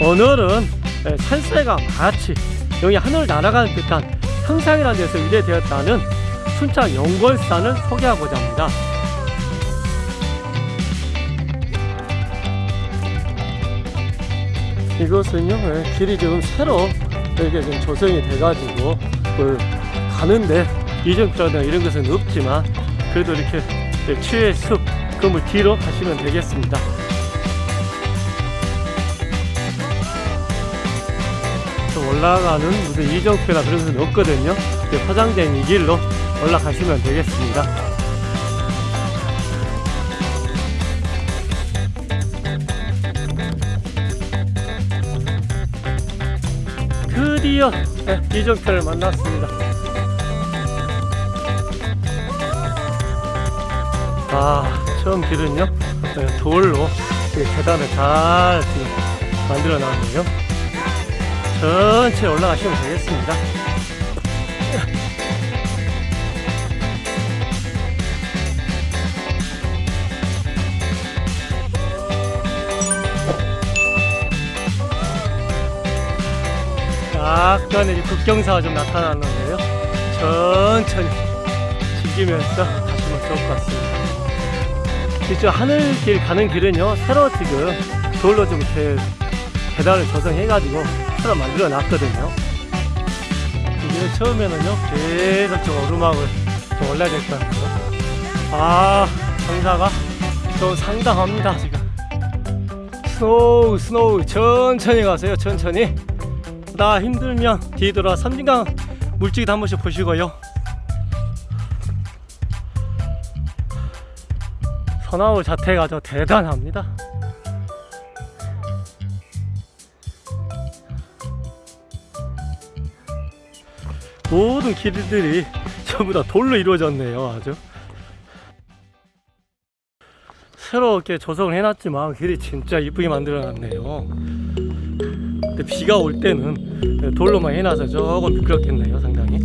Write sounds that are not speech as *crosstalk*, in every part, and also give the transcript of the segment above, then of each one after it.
오늘은 예, 산세가 마치 여기 하늘 날아가는 듯한 형상이라는 데서 유래되었다는 순창 연골산을 소개하고자 합니다. 이것은요 예, 길이 지금 새로 이렇게 좀 조성이 돼가지고 그 가는데 이정표나 이런 것은 없지만 그래도 이렇게 예, 치유의 숲 그물 뒤로 가시면 되겠습니다. 좀 올라가는 무슨 이정표나 그런 것은 없거든요. 포장된 이 길로 올라가시면 되겠습니다. 드디어 네, 이정표를 만났습니다. 아, 처음 길은요, 네, 돌로 계단을 잘 만들어 놨네요. 천천히 올라가시면 되겠습니다. 약간의 이제 급경사가 좀 나타났는데요. 천천히 즐기면서 가시면 좋을 것 같습니다. 이쪽 하늘길 가는 길은요, 새로 지금 돌로 좀 이렇게 계단을 조성해 가지고 새로 만들어 놨거든요. 이게 처음에는요, 계속 좀 오르막을 좀 올라야 될 것 같아요. 아, 경사가 좀 상당합니다, 지금. slow, slow, 천천히 가세요, 천천히. 나 힘들면 뒤돌아 섬진강 물지기도 한 번씩 보시고요. 서나우 자태가 저 대단합니다. 모든 길들이 전부 다 돌로 이루어졌네요, 아주. 새롭게 조성을 해놨지만 길이 진짜 이쁘게 만들어놨네요. 근데 비가 올 때는 돌로만 해놔서 조금 미끄럽겠네요, 상당히.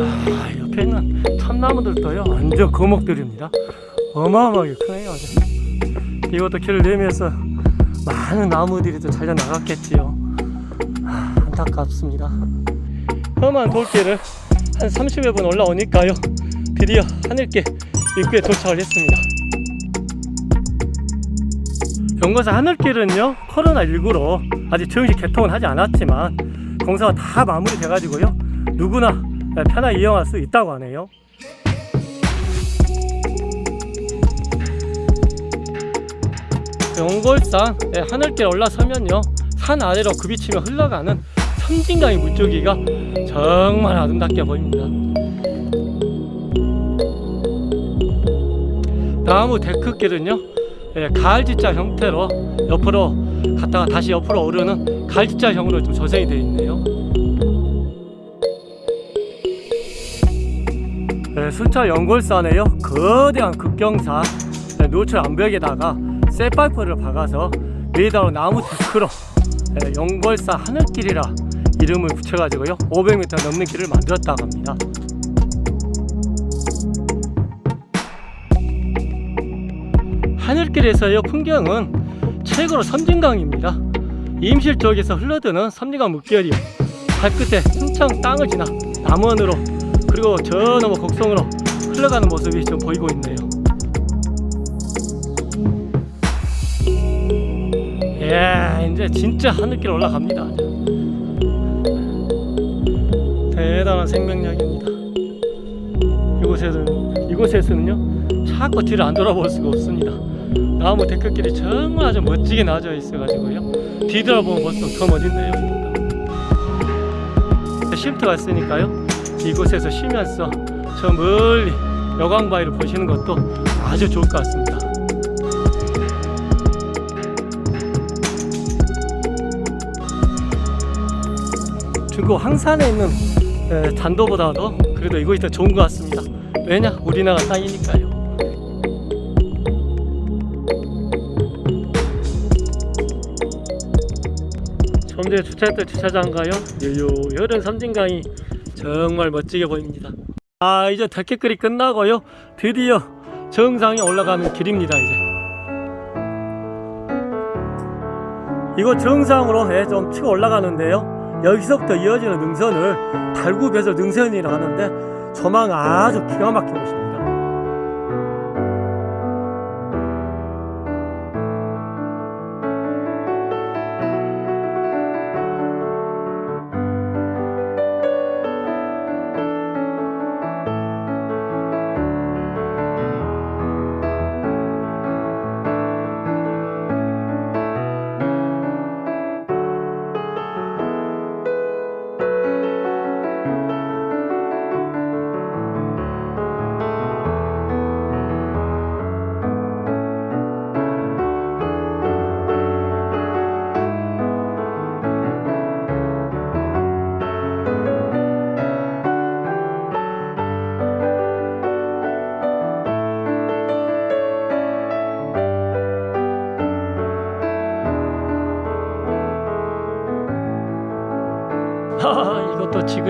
아, 옆에 있는 참나무들도요, 완전 거목들입니다. 어마어마하게 크네요. 이것도 길을 내면서 많은 나무들이 또 잘려 나갔겠지요. 아, 안타깝습니다. 험한 돌길을 한 30여 분 올라오니까요. 드디어 하늘길 입구에 도착을 했습니다. 연거사 하늘길은요 코로나19로 아직 정식 개통은 하지 않았지만 공사가 다 마무리 돼 가지고요 누구나 편하게 이용할 수 있다고 하네요. 연골산 예, 하늘길 올라서면요 산 아래로 굽이치며 흘러가는 섬진강의 물줄기가 정말 아름답게 보입니다. 나무 데크길은요 예, 가을지자 형태로 옆으로 갔다가 다시 옆으로 오르는 가을지자 형으로 좀 조성이 되어 있네요. 예, 순천 연골산에요. 거대한 급경사. 예, 노출 암벽에다가 쇠파이프를 박아서 메다로 나무 데크로 예, 연골산 하늘길이라 이름을 붙여가지고요. 500m 넘는 길을 만들었다고 합니다 하늘길에서의 풍경은 최고로 섬진강입니다. 임실 쪽에서 흘러드는 섬진강 물결이요. 발끝에 순창 땅을 지나 남원으로 그리고 저 넘어 곡성으로 흘러가는 모습이 좀 보이고 있네요. 예, 이제 진짜 하늘길 올라갑니다. 대단한 생명력입니다. 이곳에서는 이곳에서는요 자꾸 뒤를 안 돌아볼 수가 없습니다. 나무 데크길이 정말 아주 멋지게 나와져 있어가지고요. 뒤돌아보면 벌써 더 멋있네요. 쉼터가 있으니까요. 이곳에서 쉬면서 저 멀리 여광바위를 보시는 것도 아주 좋을 것 같습니다. 중국 황산에 있는 에, 단도보다도 그래도 이곳이 더 좋은 것 같습니다. 왜냐? 우리나라 땅이니까요 좀 전에 주차했던 주차장가요? 유유열은 섬진강이 정말 멋지게 보입니다. 아 이제 닭개끌이 끝나고요. 드디어 정상에 올라가는 길입니다 이제. 이곳 정상으로 예, 좀 치고 올라가는데요. 여기서부터 이어지는 능선을 달구배설 능선이라고 하는데 조망 아주 기가 막힌 곳입니다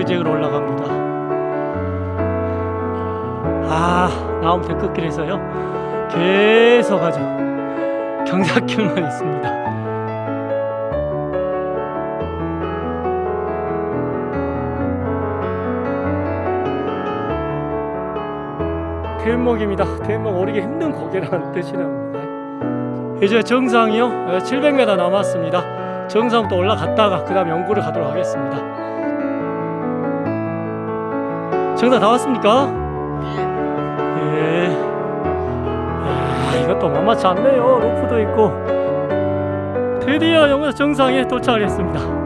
지그재그로 올라갑니다. 아, 나무태 끝길에서요. 계속 아주 경사길만 있습니다. 대목입니다. 대목 오르기 힘든 고개라는 뜻이랍니다. 이제 정상이요. 700m 남았습니다. 정상부터 올라갔다가 그 다음 연구를 가도록 하겠습니다. 정상 다 왔습니까? 예. 야, 이것도 만만치 않네요. 로프도 있고. 드디어 영서 정상에 도착을 했습니다.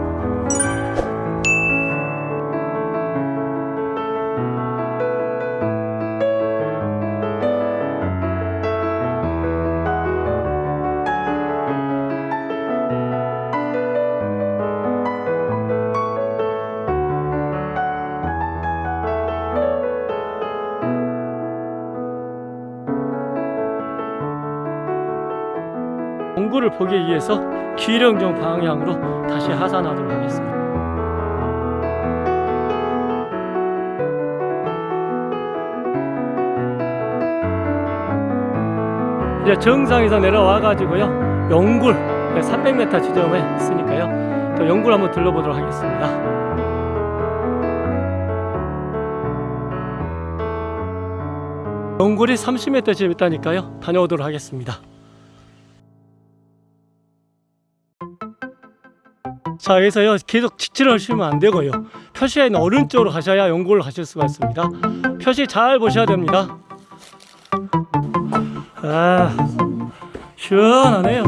공구를 보기 위해서 기령정 방향으로 다시 하산하도록 하겠습니다. 이제 정상에서 내려와 가지고요 영굴 300m 지점에 있으니까요 또 영굴 한번 들러보도록 하겠습니다. 영굴이 30m 지점 있다니까요 다녀오도록 하겠습니다. 자 여기서요 계속 직진을 하시면 안 되고요. 표시가 있는 오른쪽으로 가셔야 연구를 가실 수가 있습니다. 표시 잘 보셔야 됩니다. 아 시원하네요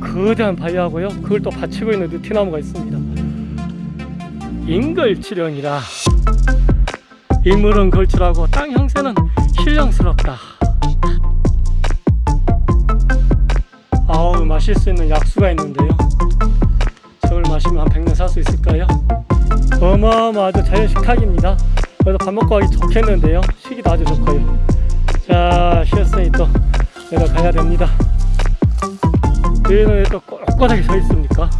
거대한 바위하고요. 그걸 또 받치고 있는 느티나무가 있습니다. 인걸치령이라. 인물은 걸출하고 땅 형세는 신령스럽다. 아우 마실 수 있는 약수가 있는데요. 저걸 마시면 한 100년 살 수 있을까요? 어마어마하죠. 자연 식탁입니다. 그래서 밥 먹고 하기 좋겠는데요. 시기도 아주 좋고요. 자 쉬었으니 또 내려가야 됩니다 얘는 또 꼿꼿하게 서 있습니까?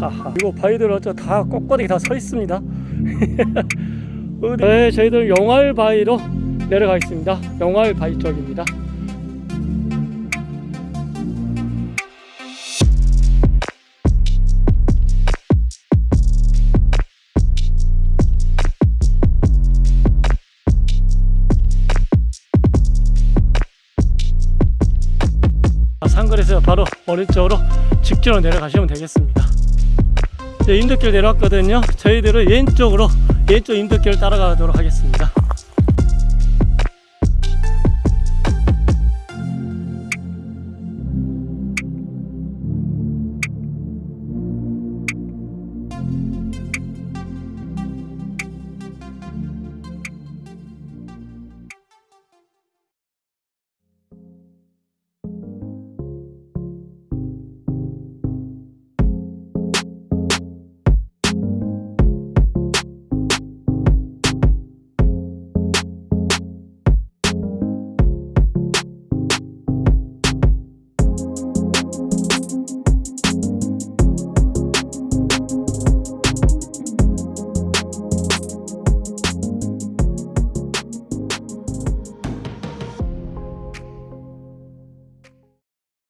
하하 이거 바위들 어쩌 다 꼿꼿하게 다 서 있습니다. *laughs* 네 저희들 영활 바위로 내려가겠습니다. 영활 바위 쪽입니다 상거리에서 바로 오른쪽으로 직진으로 내려가시면 되겠습니다. 인덕길 내려왔거든요. 저희들은 왼쪽으로 왼쪽 인덕길을 따라가도록 하겠습니다